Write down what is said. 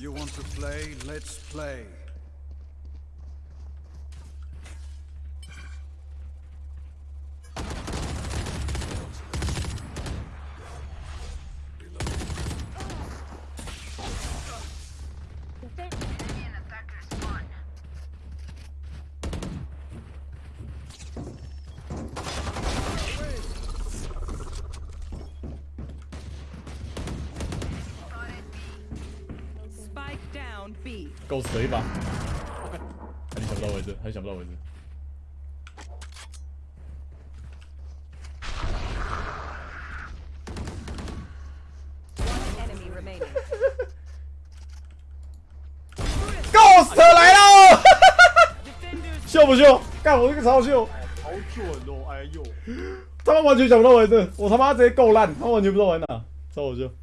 You want to play? Let's play. 够死了一把，还是想不到位置，还是想不到位置。Ghost 来了，秀不秀？干我这个超秀，好准哦！哎呦，他们完全想不到位置，我他妈直接够烂，他们完全不知道玩哪，超好秀。